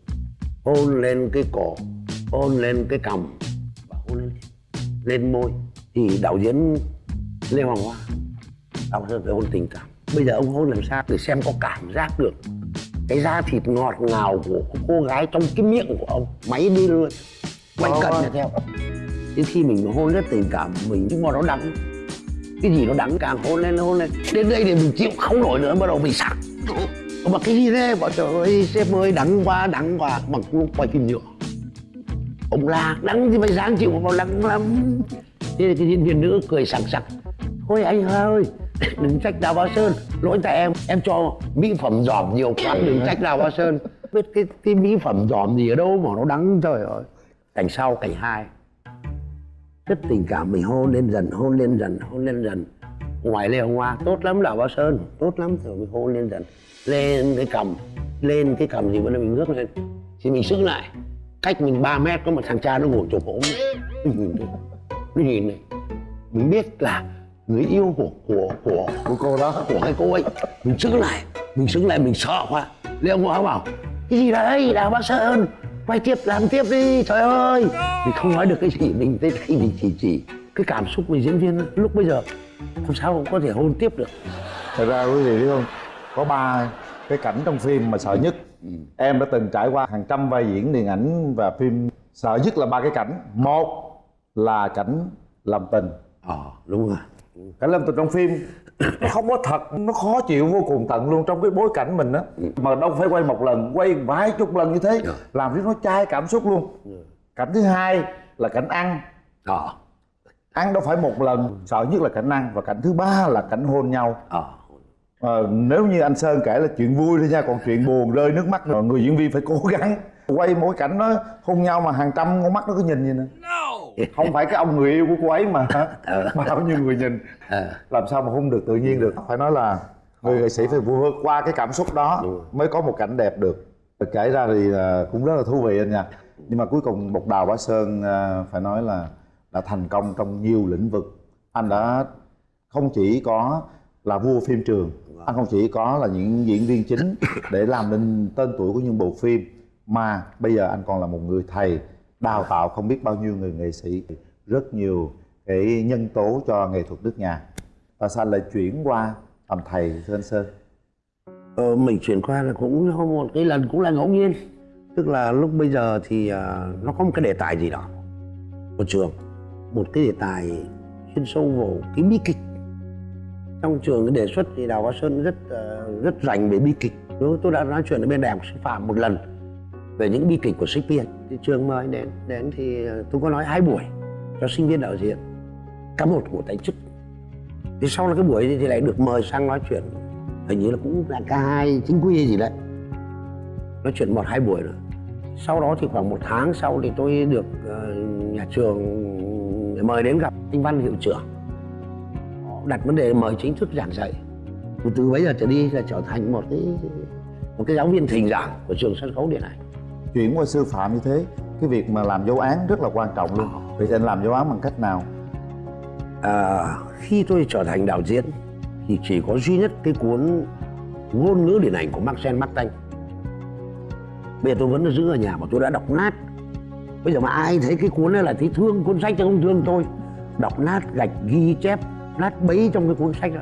hôn lên cái cổ hôn lên cái cằm và hôn lên lên môi. Thì đạo diễn lê hoàng hoa đạo diễn phải hôn tình cảm. Bây giờ ông hôn làm sao để xem có cảm giác được cái da thịt ngọt ngào của cô gái trong cái miệng của ông máy đi luôn quanh cận là theo đến khi mình hôn rất tình cảm, mình nhưng mà nó đắng. Cái gì nó đắng càng hôn lên hôn lên. Đến đây thì mình chịu không nổi nữa, bắt đầu mình sặc. Mà cái gì thế? Bảo trời ơi, sếp ơi, đắng quá đắng quá. Bằng lúc quay phim nhựa ông la, đắng thì phải sáng chịu mà đắng lắm. Thế thì cái diễn viên nữ cười sặc sặc. Thôi anh ơi, [COUGHS] đừng trách đào bá sơn. Lỗi tại em em cho mỹ phẩm giòm nhiều quá, đừng trách đào bá sơn. Biết cái cái mỹ phẩm giòm gì ở đâu mà nó đắng, trời ơi. Cảnh sau, cảnh hai rất tình cảm mình hôn lên dần, hôn lên dần, hôn lên dần. Ngoài lê hồng hoa, tốt lắm là bao sơn. Tốt lắm, rồi mình hôn lên dần. Lên cái cầm, lên cái cầm gì bữa nay mình ngước lên. Thì mình sức lại. Cách mình 3 mét có một thằng cha nó ngồi chụp ốm mình nhìn thấy. Nó nhìn này. Mình biết là người yêu của của của của cô đó, của cái cô ấy. Mình sức lại. Mình sức lại, mình sợ quá. Lê hồng hoa bảo, cái gì đấy là bác sơn quay tiếp làm tiếp đi trời ơi. Mình không nói được cái gì mình thấy thấy mình chỉ chỉ cái cảm xúc của diễn viên lúc bây giờ làm sao cũng có thể hôn tiếp được. Thật ra quý vị biết không? Có ba cái cảnh trong phim mà sợ nhất. Em đã từng trải qua hàng trăm vai diễn điện ảnh và phim. Sợ nhất là ba cái cảnh. Một là cảnh làm tình. Ờ đúng rồi. Cảnh làm tình trong phim nó không có thật nó khó chịu vô cùng tận luôn trong cái bối cảnh mình á. Mà đâu phải quay một lần quay vài chục lần như thế làm cho nó chai cảm xúc luôn. Cảnh thứ hai là cảnh ăn. Ờ. Ăn đâu phải một lần sợ nhất là cảnh ăn. Và cảnh thứ ba là cảnh hôn nhau. Ờ. Ờ, nếu như anh Sơn kể là chuyện vui thôi nha còn chuyện buồn rơi nước mắt rồi người diễn viên phải cố gắng quay mỗi cảnh nó hôn nhau mà hàng trăm con mắt nó cứ nhìn vậy nè không phải cái ông người yêu của cô ấy [LAUGHS] mà bao nhiêu người nhìn. Ờ. Làm sao mà hôn được tự nhiên được? Phải nói là người nghệ sĩ phải vượt qua cái cảm xúc đó mới có một cảnh đẹp được. Kể ra thì à, cũng rất là thú vị anh nha. Nhưng mà cuối cùng một đào bá sơn phải nói là đã thành công trong nhiều lĩnh vực. Anh đã không chỉ có là vua phim trường anh không chỉ có là những diễn viên chính để làm nên tên tuổi của những bộ phim mà bây giờ anh còn là một người thầy đào tạo không biết bao nhiêu người nghệ sĩ rất nhiều cái nhân tố cho nghệ thuật nước nhà. Và sao lại chuyển qua làm thầy thưa anh sơn? Ờ, mình chuyển qua là cũng có một cái lần cũng là ngẫu nhiên. Tức là lúc bây giờ thì à, nó có một cái đề tài gì đó. Của trường một cái đề tài chuyên sâu vào cái bi kịch. Trong trường cái đề xuất thì đào hoa sơn rất à, rất rành về bi kịch. Tôi đã nói chuyện ở bên đại học sư phạm một lần về những bi kịch của Shakespeare. Thì trường mời đến đến thì ờ, tôi có nói hai buổi cho sinh viên đạo diễn, cả một của tài chức thì sau là cái buổi thì lại được mời sang nói chuyện, hình như là cũng là ca hai chính quy gì đấy. Nói chuyện một hai buổi rồi. Sau đó thì khoảng một tháng sau thì tôi được ờ, nhà trường mời đến gặp anh văn hiệu trưởng. Đặt vấn đề mời chính thức giảng dạy. Từ bấy giờ trở đi là trở thành một cái một cái giáo viên thỉnh giảng của trường sân khấu điện ảnh chuyển qua sư phạm như thế cái việc mà làm dấu án rất là quan trọng luôn. Vậy thì anh làm dấu án bằng cách nào? À, khi tôi trở thành đạo diễn thì chỉ có duy nhất cái cuốn ngôn ngữ điện ảnh của Marcel Martin bây giờ tôi vẫn giữ ở nhà mà tôi đã đọc nát. Bây giờ mà ai thấy cái cuốn này là thấy thương cuốn sách thì không thương tôi. Đọc nát gạch ghi chép nát bấy trong cái cuốn sách đó.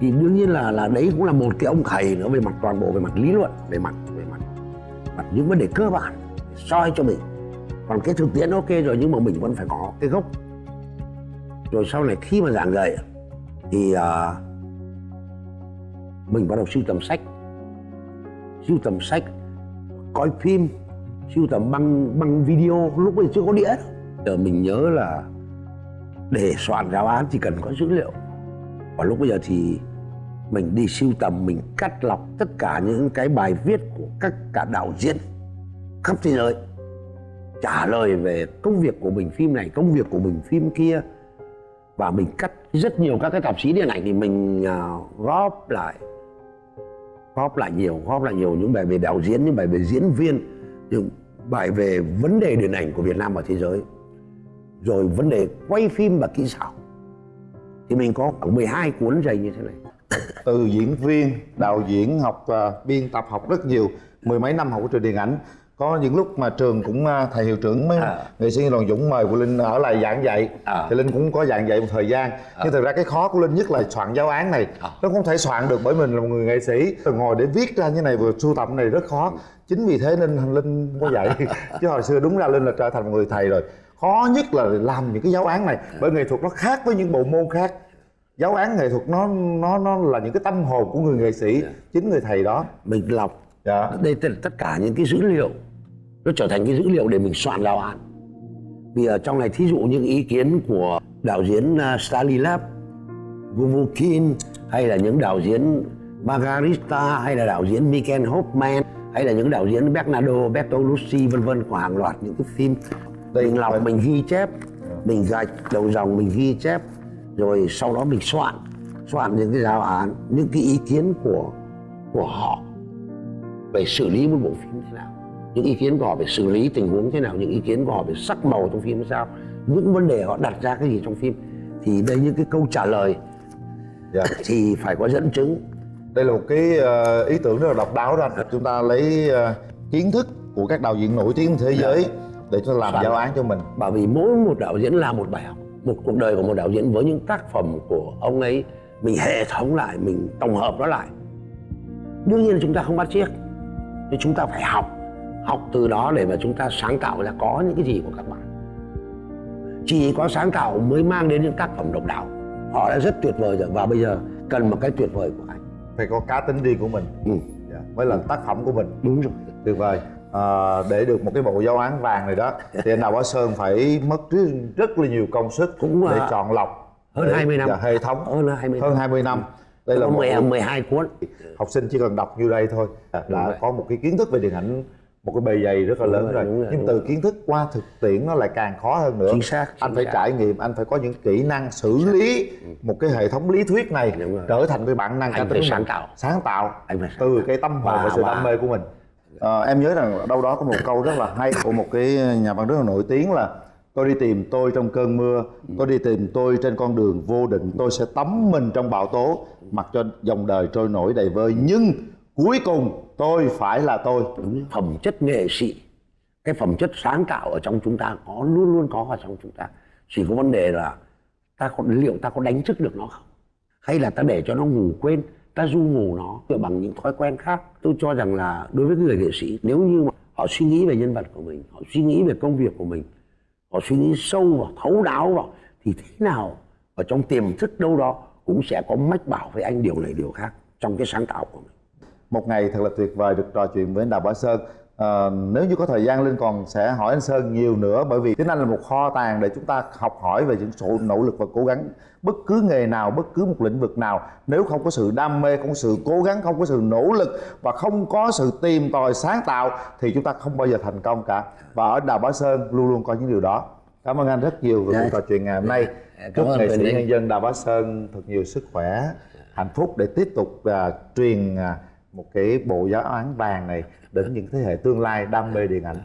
Thì đương nhiên là là đấy cũng là một cái ông thầy nữa về mặt toàn bộ về mặt lý luận về mặt những vấn đề cơ bản soi cho mình. Còn cái thực tiễn ok rồi nhưng mà mình vẫn phải có cái gốc. Rồi sau này khi mà giảng dạy thì uh, mình bắt đầu sưu tầm sách. Sưu tầm sách coi phim sưu tầm băng băng video. Lúc ấy chưa có đĩa giờ mình nhớ là để soạn giáo án thì cần có dữ liệu. Và lúc bây giờ thì mình đi sưu tầm mình cắt lọc tất cả những cái bài viết của các cả đạo diễn khắp thế giới trả lời về công việc của mình phim này công việc của mình phim kia. Và mình cắt rất nhiều các cái tạp chí điện ảnh thì mình uh, góp lại góp lại nhiều góp lại nhiều những bài về đạo diễn những bài về diễn viên những bài về vấn đề điện ảnh của Việt Nam và thế giới. Rồi vấn đề quay phim và kỹ xảo. Thì mình có khoảng 12 cuốn dày như thế này từ diễn viên đạo diễn học uh, biên tập học rất nhiều mười mấy năm học ở trường điện ảnh. Có những lúc mà trường cũng uh, thầy hiệu trưởng mấy À. nghệ sĩ đoàn dũng mời của linh ở lại giảng dạy. À. thì linh cũng có giảng dạy một thời gian. Nhưng thực ra cái khó của linh nhất là soạn giáo án này. À. nó không thể soạn được bởi mình là một người nghệ sĩ. Rồi ngồi để viết ra như này vừa sưu tập này rất khó. Chính vì thế nên linh có dạy. [LAUGHS] Chứ hồi xưa đúng ra linh là trở thành một người thầy rồi. Khó nhất là làm những cái giáo án này bởi nghệ thuật nó khác với những bộ môn khác giáo án nghệ thuật nó nó nó là những cái tâm hồn của người nghệ sĩ chính người thầy đó. Mình lọc. Dạ. Đây tất cả những cái dữ liệu nó trở thành cái dữ liệu để mình soạn giáo án. Vì ở trong này thí dụ những ý kiến của đạo diễn uh, Stanislav Vuvukin hay là những đạo diễn Margarita hay là đạo diễn Michael Hoffman hay là những đạo diễn Bernardo Bertolucci vân vân của hàng loạt những cái phim. Đây mình lọc mình ghi chép mình gạch đầu dòng mình ghi chép rồi sau đó mình soạn soạn những cái giáo án những cái ý kiến của của họ về xử lý một bộ phim thế nào những ý kiến của họ về xử lý tình huống thế nào những ý kiến của họ về sắc màu trong phim sao những vấn đề họ đặt ra cái gì trong phim. Thì đây những cái câu trả lời dạ. [LAUGHS] thì phải có dẫn chứng. Đây là một cái ờ, ý tưởng rất là độc đáo đó. Anh chúng ta lấy ờ, kiến thức của các đạo diễn nổi tiếng thế giới để cho làm Soạn. giáo án cho mình. Bởi vì mỗi một đạo diễn là một bài học một cuộc đời của một đạo diễn với những tác phẩm của ông ấy mình hệ thống lại mình tổng hợp nó lại. Đương nhiên là chúng ta không bắt chiếc nhưng chúng ta phải học học từ đó để mà chúng ta sáng tạo ra có những cái gì của các bạn. Chỉ có sáng tạo mới mang đến những tác phẩm độc đáo họ đã rất tuyệt vời rồi và bây giờ cần một cái tuyệt vời của anh. Phải có cá tính riêng của mình. Ừ, dạ. mới là tác phẩm của mình. Đúng rồi. Tuyệt vời à, để được một cái bộ giáo án vàng này đó thì anh đào bá sơn phải mất rất, rất là nhiều công sức Cũng, để à, chọn lọc hơn để- 20 năm. dạ, hệ thống. Hơn 20 hơn 20 năm. Đây là có một 10, 12 cuốn. học sinh chỉ cần đọc như đây thôi. Đã rồi. có một cái kiến thức về điện ảnh một cái bề dày rất là Đúng lớn rồi, rồi, rồi, nhưng từ kiến thức qua thực tiễn nó lại càng khó hơn nữa. Chính xác, anh chính phải xác. trải nghiệm anh phải có những kỹ năng xử lý một cái hệ thống lý thuyết này trở thành cái bản năng Anh phải sáng tạo. sáng tạo Anh phải sáng từ cái tâm hồn và Và- sự và- đam mê của mình Ờ, em nhớ rằng đâu đó có một câu rất là hay của một cái nhà văn rất là nổi tiếng là tôi đi tìm tôi trong cơn mưa tôi đi tìm tôi trên con đường vô định tôi sẽ tắm mình trong bão tố mặc cho dòng đời trôi nổi đầy vơi nhưng cuối cùng tôi phải là tôi. Đúng phẩm chất nghệ sĩ cái phẩm chất sáng tạo ở trong chúng ta có luôn luôn có ở trong chúng ta. Chỉ có vấn đề là ta có liệu ta có đánh thức được nó không? Hay là ta để cho nó ngủ quên ta du ngủ nó bằng những thói quen khác. Tôi cho rằng là đối với người nghệ sĩ, nếu như mà họ suy nghĩ về nhân vật của mình, họ suy nghĩ về công việc của mình, họ suy nghĩ sâu vào, thấu đáo vào, thì thế nào ở trong tiềm thức đâu đó cũng sẽ có mách bảo với anh điều này, điều khác trong cái sáng tạo của mình. Một ngày thật là tuyệt vời được trò chuyện với anh Đào Bá Sơn. Ờ, nếu như có thời gian Linh còn sẽ hỏi anh Sơn nhiều nữa bởi vì tiếng Anh là một kho tàng để chúng ta học hỏi về những sự nỗ lực và cố gắng bất cứ nghề nào bất cứ một lĩnh vực nào. Nếu không có sự đam mê không có sự cố gắng không có sự nỗ lực và không có sự tìm tòi sáng tạo thì chúng ta không bao giờ thành công cả. Và ở Đào Bá Sơn luôn luôn có những điều đó. Cảm ơn anh rất nhiều về Dạ. cuộc trò chuyện ngày hôm nay. Cảm chúc ơn nghệ sĩ nhân dân Đào Bá Sơn thật nhiều sức khỏe hạnh phúc để tiếp tục à, truyền à, một cái bộ giáo án vàng này đến những thế hệ tương lai đam mê điện ảnh.